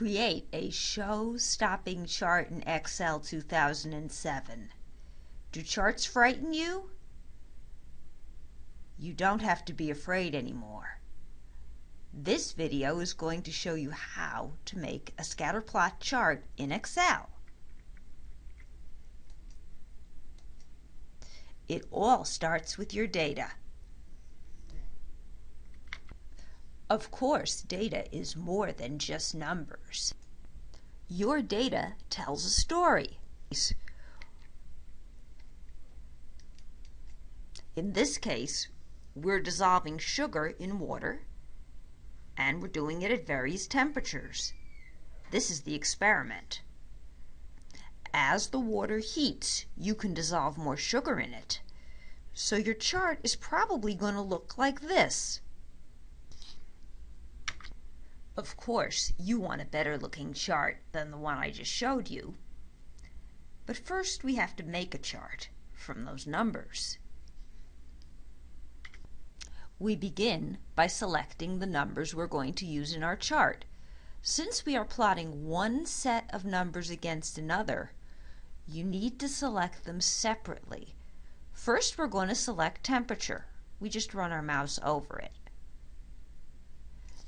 Create a show-stopping chart in Excel 2007. Do charts frighten you? You don't have to be afraid anymore. This video is going to show you how to make a scatter plot chart in Excel. It all starts with your data. Of course, data is more than just numbers. Your data tells a story. In this case, we're dissolving sugar in water and we're doing it at various temperatures. This is the experiment. As the water heats, you can dissolve more sugar in it. So your chart is probably going to look like this. Of course, you want a better looking chart than the one I just showed you. But first we have to make a chart from those numbers. We begin by selecting the numbers we're going to use in our chart. Since we are plotting one set of numbers against another, you need to select them separately. First we're going to select temperature. We just run our mouse over it.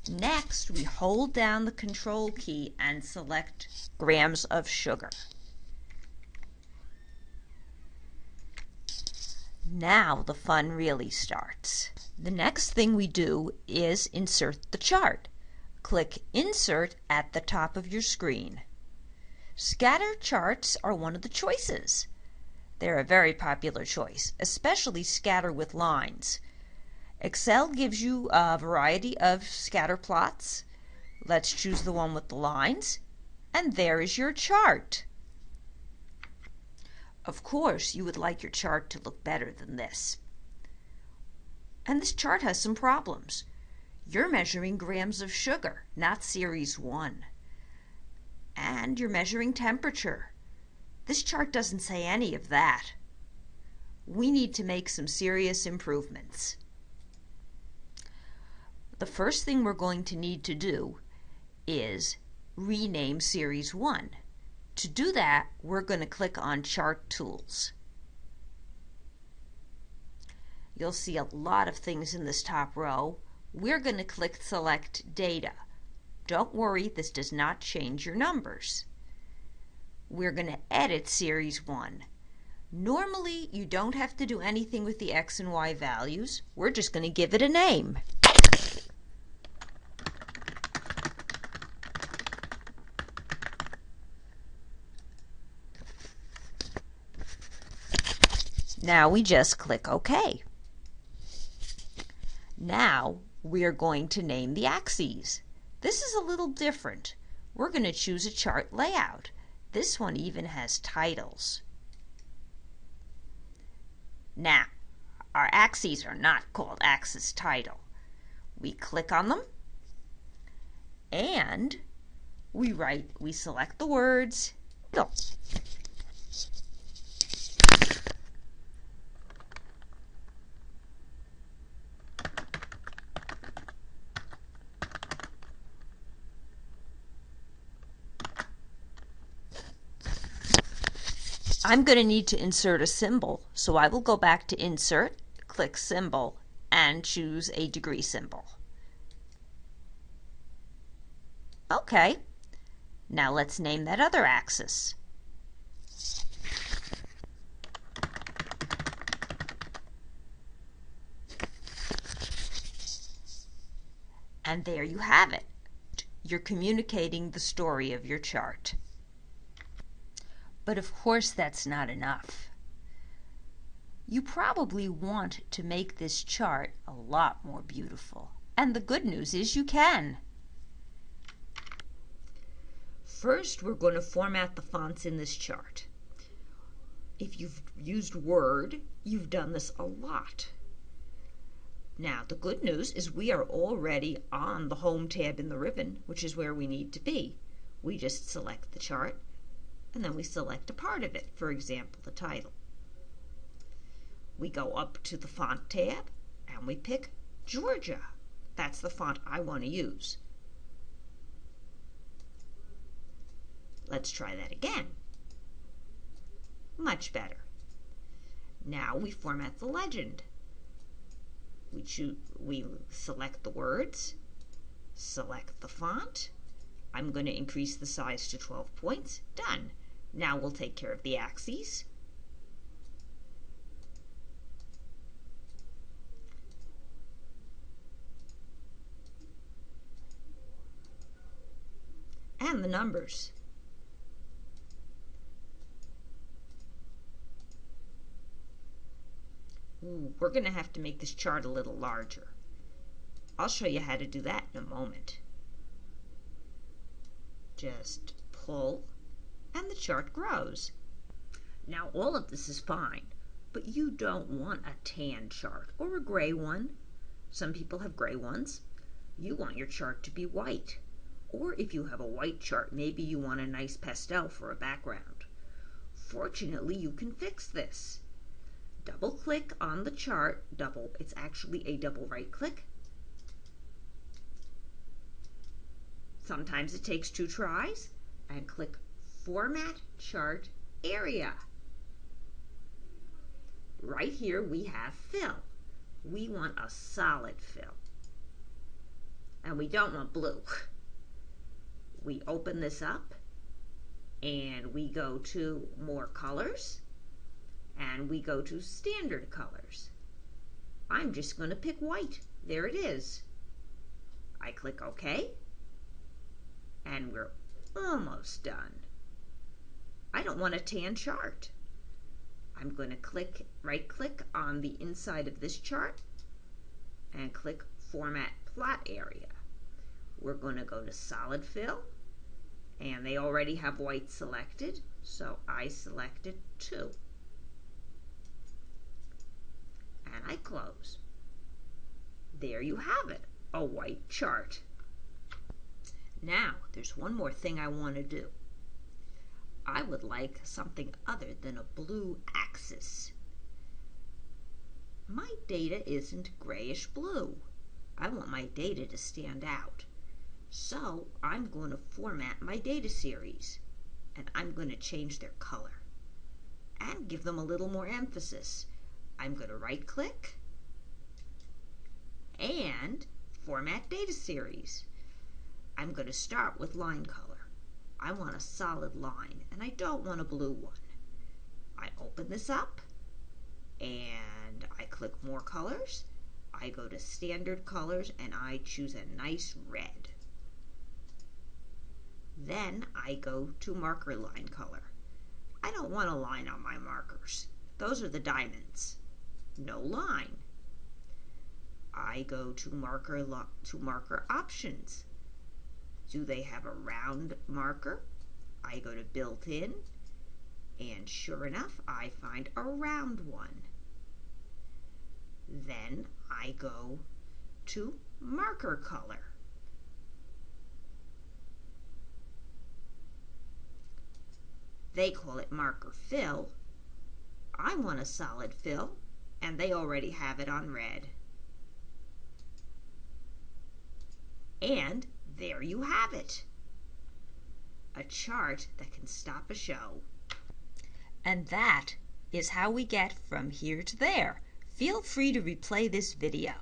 Next, we hold down the control key and select grams of sugar. Now the fun really starts. The next thing we do is insert the chart. Click Insert at the top of your screen. Scatter charts are one of the choices. They're a very popular choice, especially scatter with lines. Excel gives you a variety of scatter plots. Let's choose the one with the lines. And there is your chart. Of course, you would like your chart to look better than this. And this chart has some problems. You're measuring grams of sugar, not series 1. And you're measuring temperature. This chart doesn't say any of that. We need to make some serious improvements the first thing we're going to need to do is rename Series 1. To do that, we're going to click on Chart Tools. You'll see a lot of things in this top row. We're going to click Select Data. Don't worry, this does not change your numbers. We're going to edit Series 1. Normally, you don't have to do anything with the X and Y values. We're just going to give it a name. Now we just click OK. Now we are going to name the axes. This is a little different. We're going to choose a chart layout. This one even has titles. Now, our axes are not called axis title. We click on them and we write, we select the words I'm going to need to insert a symbol, so I will go back to Insert, click Symbol, and choose a degree symbol. Okay, now let's name that other axis. And there you have it. You're communicating the story of your chart. But of course that's not enough. You probably want to make this chart a lot more beautiful. And the good news is you can. First, we're going to format the fonts in this chart. If you've used Word, you've done this a lot. Now, the good news is we are already on the Home tab in the ribbon, which is where we need to be. We just select the chart and then we select a part of it, for example, the title. We go up to the Font tab, and we pick Georgia. That's the font I want to use. Let's try that again. Much better. Now we format the legend. We choose, we select the words, select the font. I'm going to increase the size to 12 points. Done. Now we'll take care of the axes. and the numbers. Ooh, we're going to have to make this chart a little larger. I'll show you how to do that in a moment. Just pull and the chart grows. Now all of this is fine, but you don't want a tan chart or a gray one. Some people have gray ones. You want your chart to be white. Or if you have a white chart, maybe you want a nice pastel for a background. Fortunately, you can fix this. Double click on the chart, double, it's actually a double right click. Sometimes it takes two tries, and click Format Chart Area. Right here we have fill. We want a solid fill. And we don't want blue. we open this up and we go to more colors and we go to standard colors. I'm just going to pick white. There it is. I click OK and we're almost done. I don't want a tan chart. I'm going to click right click on the inside of this chart and click format plot area. We're going to go to solid fill and they already have white selected so I selected two and I close. There you have it, a white chart. Now, there's one more thing I want to do. I would like something other than a blue axis. My data isn't grayish blue. I want my data to stand out. So I'm going to format my data series and I'm going to change their color and give them a little more emphasis. I'm going to right click and format data series. I'm going to start with line color. I want a solid line and I don't want a blue one. I open this up and I click more colors. I go to standard colors and I choose a nice red. Then I go to marker line color. I don't want a line on my markers. Those are the diamonds. No line. I go to marker to marker options. Do they have a round marker? I go to built in and sure enough I find a round one. Then I go to marker color. They call it marker fill. I want a solid fill, and they already have it on red. And there you have it. A chart that can stop a show. And that is how we get from here to there. Feel free to replay this video.